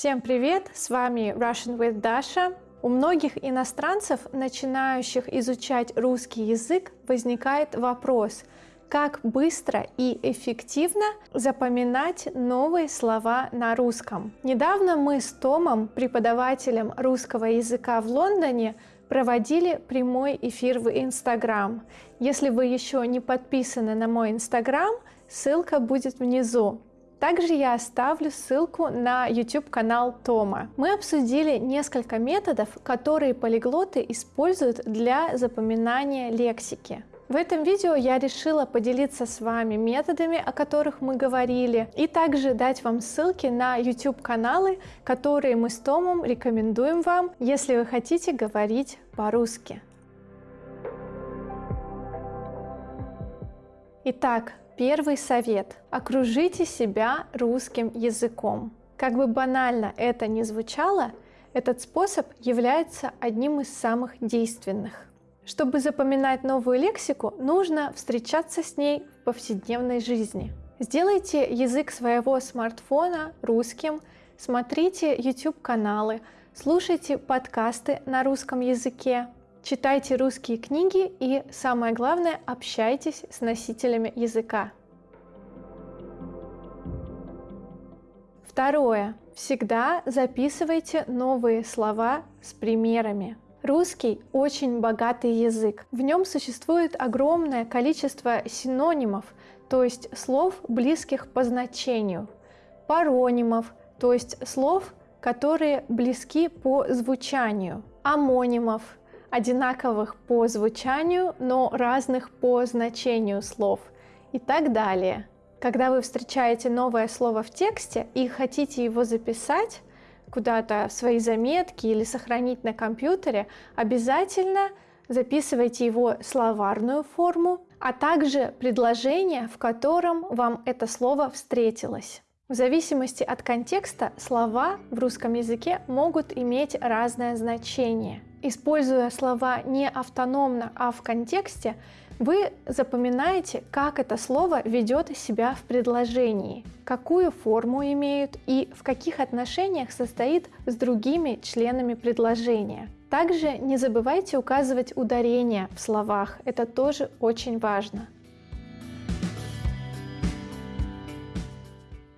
Всем привет! С вами Russian with Dasha. У многих иностранцев, начинающих изучать русский язык, возникает вопрос, как быстро и эффективно запоминать новые слова на русском. Недавно мы с Томом, преподавателем русского языка в Лондоне, проводили прямой эфир в Инстаграм. Если вы еще не подписаны на мой Инстаграм, ссылка будет внизу. Также я оставлю ссылку на YouTube канал Тома. Мы обсудили несколько методов, которые полиглоты используют для запоминания лексики. В этом видео я решила поделиться с вами методами, о которых мы говорили, и также дать вам ссылки на YouTube каналы, которые мы с Томом рекомендуем вам, если вы хотите говорить по-русски. Итак, Первый совет. Окружите себя русским языком. Как бы банально это ни звучало, этот способ является одним из самых действенных. Чтобы запоминать новую лексику, нужно встречаться с ней в повседневной жизни. Сделайте язык своего смартфона русским, смотрите YouTube-каналы, слушайте подкасты на русском языке, Читайте русские книги и, самое главное, общайтесь с носителями языка. Второе. Всегда записывайте новые слова с примерами. Русский очень богатый язык. В нем существует огромное количество синонимов, то есть слов, близких по значению, паронимов, то есть слов, которые близки по звучанию, амонимов, одинаковых по звучанию, но разных по значению слов и так далее. Когда вы встречаете новое слово в тексте и хотите его записать куда-то в свои заметки или сохранить на компьютере, обязательно записывайте его словарную форму, а также предложение, в котором вам это слово встретилось. В зависимости от контекста слова в русском языке могут иметь разное значение. Используя слова не автономно, а в контексте, вы запоминаете, как это слово ведет себя в предложении, какую форму имеют и в каких отношениях состоит с другими членами предложения. Также не забывайте указывать ударение в словах, это тоже очень важно.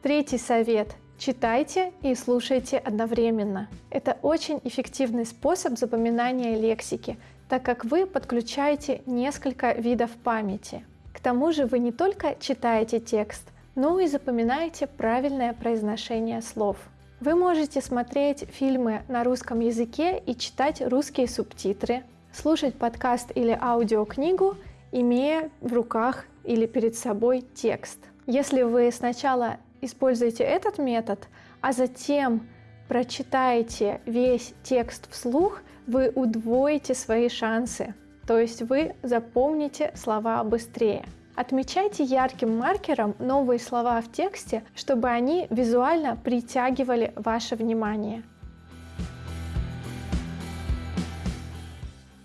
Третий совет. Читайте и слушайте одновременно. Это очень эффективный способ запоминания лексики, так как вы подключаете несколько видов памяти. К тому же вы не только читаете текст, но и запоминаете правильное произношение слов. Вы можете смотреть фильмы на русском языке и читать русские субтитры, слушать подкаст или аудиокнигу, имея в руках или перед собой текст. Если вы сначала используете этот метод, а затем прочитаете весь текст вслух, вы удвоите свои шансы, то есть вы запомните слова быстрее. Отмечайте ярким маркером новые слова в тексте, чтобы они визуально притягивали ваше внимание.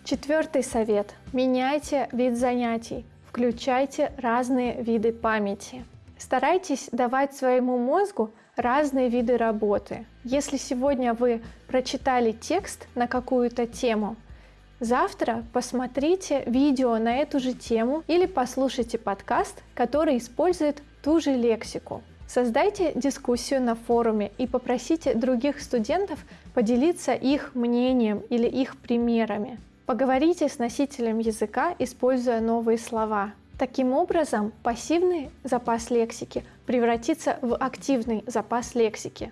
Четвертый совет. Меняйте вид занятий. Включайте разные виды памяти. Старайтесь давать своему мозгу разные виды работы. Если сегодня вы прочитали текст на какую-то тему, завтра посмотрите видео на эту же тему или послушайте подкаст, который использует ту же лексику. Создайте дискуссию на форуме и попросите других студентов поделиться их мнением или их примерами. Поговорите с носителем языка, используя новые слова. Таким образом, пассивный запас лексики превратится в активный запас лексики.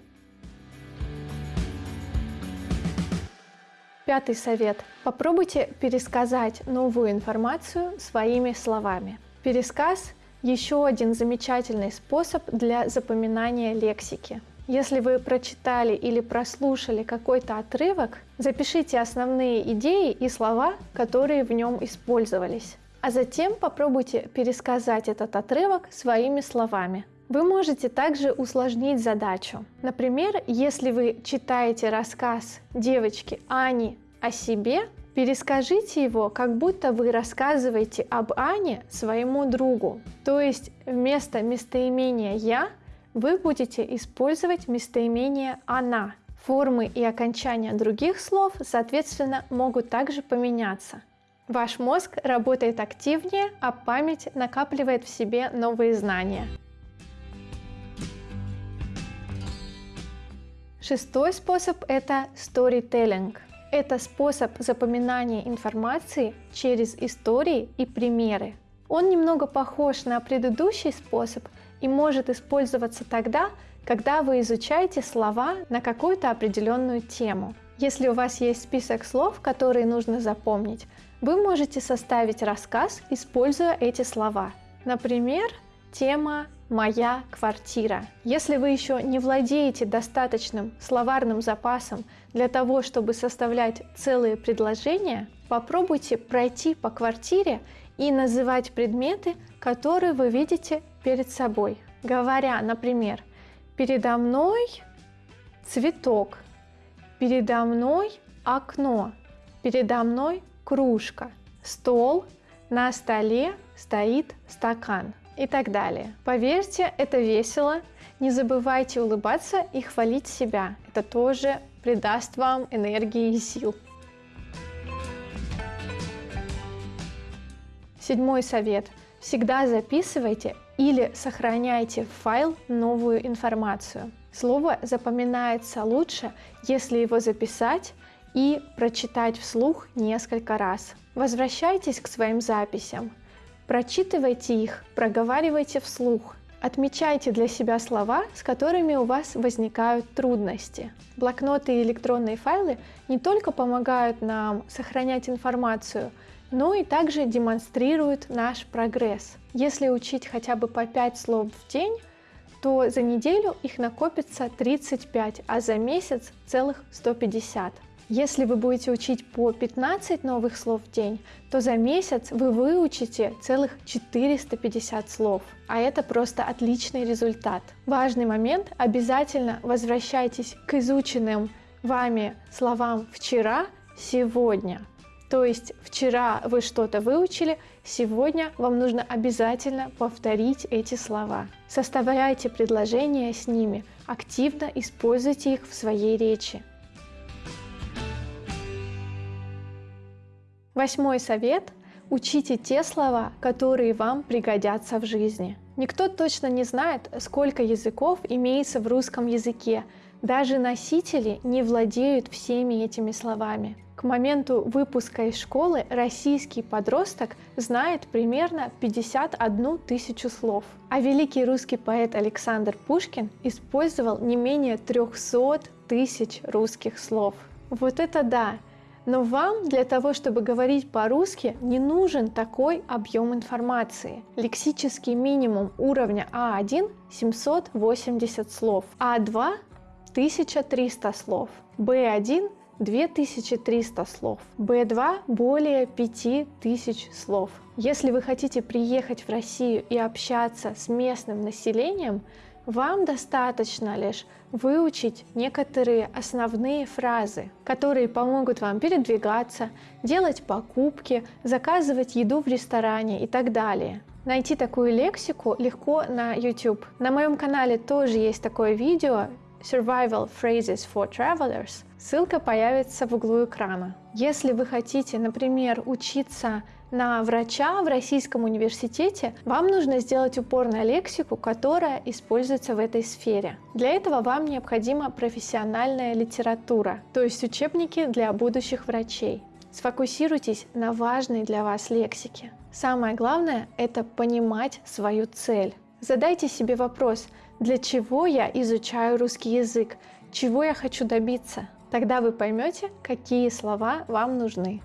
Пятый совет. Попробуйте пересказать новую информацию своими словами. Пересказ – еще один замечательный способ для запоминания лексики. Если вы прочитали или прослушали какой-то отрывок, запишите основные идеи и слова, которые в нем использовались а затем попробуйте пересказать этот отрывок своими словами. Вы можете также усложнить задачу. Например, если вы читаете рассказ девочки Ани о себе, перескажите его, как будто вы рассказываете об Ане своему другу. То есть вместо местоимения «я» вы будете использовать местоимение «она». Формы и окончания других слов, соответственно, могут также поменяться. Ваш мозг работает активнее, а память накапливает в себе новые знания. Шестой способ – это storytelling. Это способ запоминания информации через истории и примеры. Он немного похож на предыдущий способ и может использоваться тогда, когда вы изучаете слова на какую-то определенную тему. Если у вас есть список слов, которые нужно запомнить, вы можете составить рассказ, используя эти слова. Например, тема «Моя квартира». Если вы еще не владеете достаточным словарным запасом для того, чтобы составлять целые предложения, попробуйте пройти по квартире и называть предметы, которые вы видите перед собой. Говоря, например, «Передо мной цветок», «Передо мной окно», «Передо мной кружка, стол, на столе стоит стакан и так далее. Поверьте, это весело. Не забывайте улыбаться и хвалить себя. Это тоже придаст вам энергии и сил. Седьмой совет. Всегда записывайте или сохраняйте в файл новую информацию. Слово запоминается лучше, если его записать и прочитать вслух несколько раз. Возвращайтесь к своим записям, прочитывайте их, проговаривайте вслух. Отмечайте для себя слова, с которыми у вас возникают трудности. Блокноты и электронные файлы не только помогают нам сохранять информацию, но и также демонстрируют наш прогресс. Если учить хотя бы по 5 слов в день, то за неделю их накопится 35, а за месяц целых 150. Если вы будете учить по 15 новых слов в день, то за месяц вы выучите целых 450 слов. А это просто отличный результат. Важный момент – обязательно возвращайтесь к изученным вами словам вчера, сегодня. То есть вчера вы что-то выучили, сегодня вам нужно обязательно повторить эти слова. Составляйте предложения с ними, активно используйте их в своей речи. Восьмой совет – учите те слова, которые вам пригодятся в жизни. Никто точно не знает, сколько языков имеется в русском языке. Даже носители не владеют всеми этими словами. К моменту выпуска из школы российский подросток знает примерно 51 тысячу слов. А великий русский поэт Александр Пушкин использовал не менее 300 тысяч русских слов. Вот это да! Но вам для того, чтобы говорить по-русски, не нужен такой объем информации. Лексический минимум уровня А1 – 780 слов, А2 – 1300 слов, Б1 – 2300 слов, Б2 – более 5000 слов. Если вы хотите приехать в Россию и общаться с местным населением, вам достаточно лишь выучить некоторые основные фразы, которые помогут вам передвигаться, делать покупки, заказывать еду в ресторане и так далее. Найти такую лексику легко на YouTube. На моем канале тоже есть такое видео Survival Phrases for Travelers. Ссылка появится в углу экрана. Если вы хотите, например, учиться на врача в российском университете, вам нужно сделать упор на лексику, которая используется в этой сфере. Для этого вам необходима профессиональная литература, то есть учебники для будущих врачей. Сфокусируйтесь на важной для вас лексике. Самое главное – это понимать свою цель. Задайте себе вопрос, для чего я изучаю русский язык, чего я хочу добиться. Тогда вы поймете, какие слова вам нужны.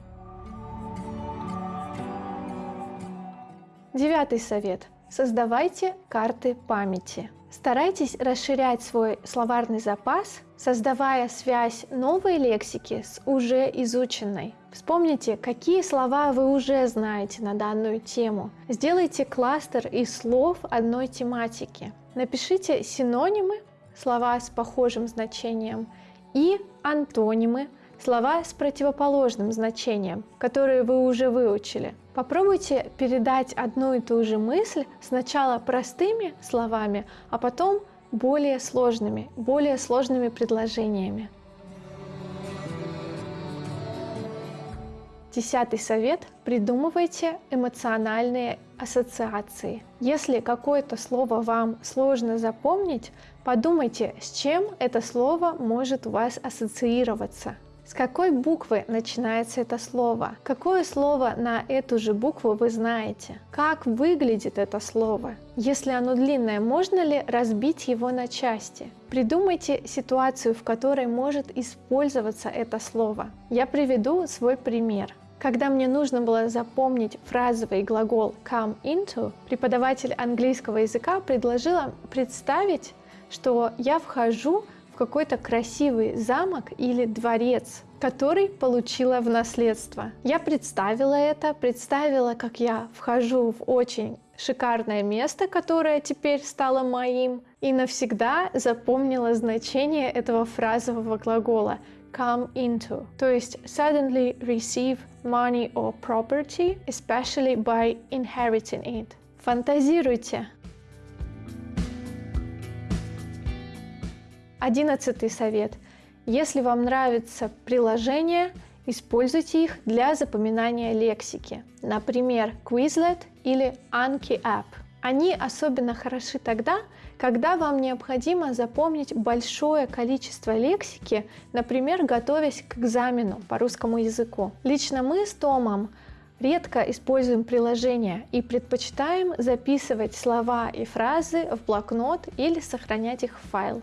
Девятый совет. Создавайте карты памяти. Старайтесь расширять свой словарный запас, создавая связь новой лексики с уже изученной. Вспомните, какие слова вы уже знаете на данную тему. Сделайте кластер из слов одной тематики. Напишите синонимы, слова с похожим значением, и антонимы, слова с противоположным значением, которые вы уже выучили. Попробуйте передать одну и ту же мысль сначала простыми словами, а потом более сложными, более сложными предложениями. Десятый совет – придумывайте эмоциональные ассоциации. Если какое-то слово вам сложно запомнить, подумайте, с чем это слово может у вас ассоциироваться. С какой буквы начинается это слово? Какое слово на эту же букву вы знаете? Как выглядит это слово? Если оно длинное, можно ли разбить его на части? Придумайте ситуацию, в которой может использоваться это слово. Я приведу свой пример. Когда мне нужно было запомнить фразовый глагол come into, преподаватель английского языка предложила представить, что я вхожу какой-то красивый замок или дворец, который получила в наследство. Я представила это, представила, как я вхожу в очень шикарное место, которое теперь стало моим, и навсегда запомнила значение этого фразового глагола come into, то есть suddenly receive money or property, especially by inheriting it. Фантазируйте, Одиннадцатый совет. Если вам нравится приложение, используйте их для запоминания лексики. Например, Quizlet или Anki App. Они особенно хороши тогда, когда вам необходимо запомнить большое количество лексики, например, готовясь к экзамену по русскому языку. Лично мы с Томом редко используем приложения и предпочитаем записывать слова и фразы в блокнот или сохранять их в файл.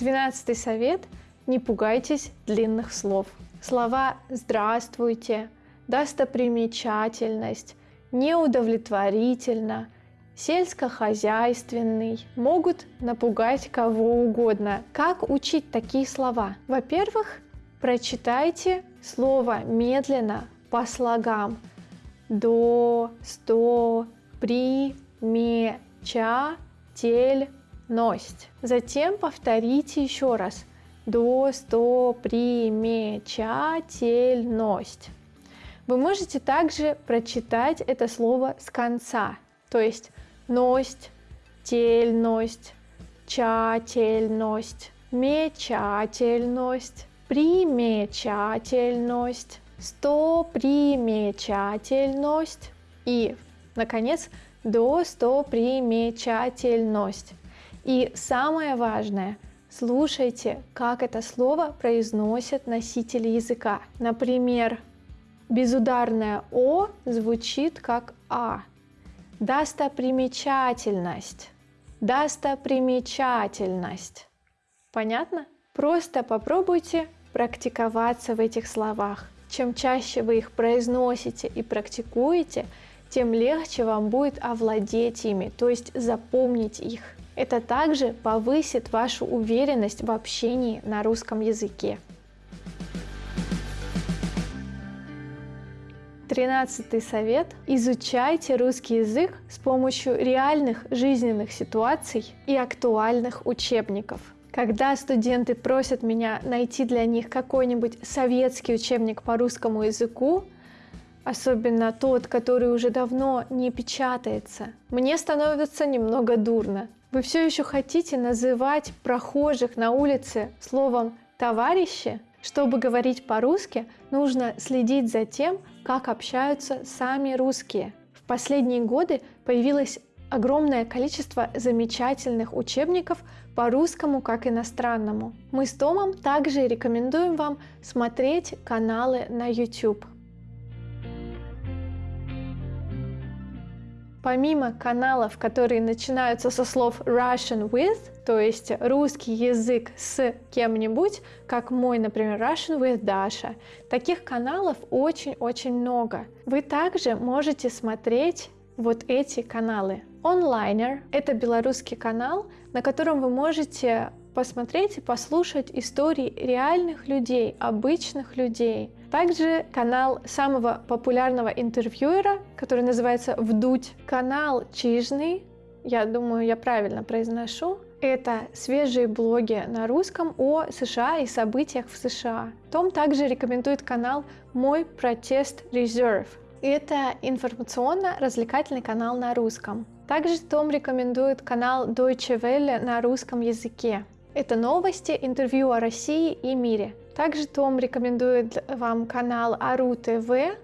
Двенадцатый совет – не пугайтесь длинных слов. Слова «здравствуйте», «достопримечательность», «неудовлетворительно», «сельскохозяйственный» могут напугать кого угодно. Как учить такие слова? Во-первых, прочитайте слово медленно по слогам до, сто, при, ме, ча, тель, ность. Затем повторите еще раз. До, сто, примечательность. Вы можете также прочитать это слово с конца, то есть ность, тельность, чательность, мечательность, примечательность, сто примечательность и, наконец, до сто примечательность. И самое важное, слушайте, как это слово произносят носители языка. Например, безударное «о» звучит как «а». Достопримечательность. Достопримечательность. Понятно? Просто попробуйте практиковаться в этих словах. Чем чаще вы их произносите и практикуете, тем легче вам будет овладеть ими, то есть запомнить их. Это также повысит вашу уверенность в общении на русском языке. Тринадцатый совет. Изучайте русский язык с помощью реальных жизненных ситуаций и актуальных учебников. Когда студенты просят меня найти для них какой-нибудь советский учебник по русскому языку, особенно тот, который уже давно не печатается, мне становится немного дурно. Вы все еще хотите называть прохожих на улице словом «товарищи»? Чтобы говорить по-русски, нужно следить за тем, как общаются сами русские. В последние годы появилось огромное количество замечательных учебников по русскому как иностранному. Мы с Томом также рекомендуем вам смотреть каналы на YouTube. Помимо каналов, которые начинаются со слов Russian with, то есть русский язык с кем-нибудь, как мой, например, Russian with Dasha, таких каналов очень-очень много. Вы также можете смотреть вот эти каналы. Онлайнер – это белорусский канал, на котором вы можете посмотреть и послушать истории реальных людей, обычных людей – также канал самого популярного интервьюера, который называется «Вдуть». Канал «Чижный», я думаю, я правильно произношу, это свежие блоги на русском о США и событиях в США. Том также рекомендует канал «Мой протест Reserve». Это информационно-развлекательный канал на русском. Также Том рекомендует канал Deutsche Welle на русском языке. Это новости, интервью о России и мире. Также Том рекомендует вам канал Ару ТВ,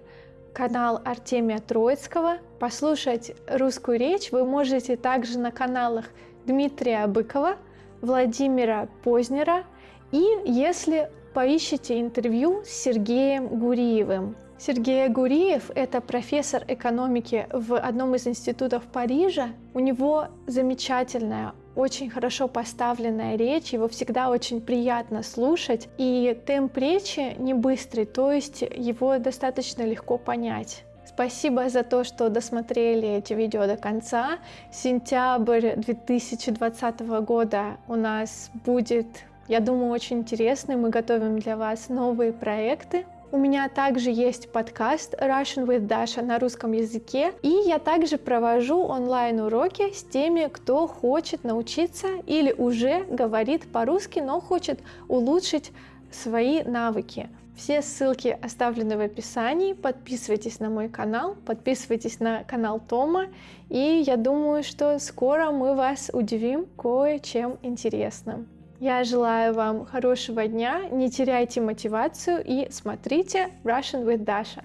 канал Артемия Троицкого. Послушать русскую речь вы можете также на каналах Дмитрия Быкова, Владимира Познера и если поищите интервью с Сергеем Гуриевым. Сергей Гуриев – это профессор экономики в одном из институтов Парижа. У него замечательная, очень хорошо поставленная речь, его всегда очень приятно слушать, и темп речи не быстрый, то есть его достаточно легко понять. Спасибо за то, что досмотрели эти видео до конца. Сентябрь 2020 года у нас будет, я думаю, очень интересный. Мы готовим для вас новые проекты. У меня также есть подкаст Russian with Dasha на русском языке, и я также провожу онлайн-уроки с теми, кто хочет научиться или уже говорит по-русски, но хочет улучшить свои навыки. Все ссылки оставлены в описании. Подписывайтесь на мой канал, подписывайтесь на канал Тома, и я думаю, что скоро мы вас удивим кое-чем интересным. Я желаю вам хорошего дня, не теряйте мотивацию и смотрите Russian with Dasha.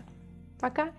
Пока!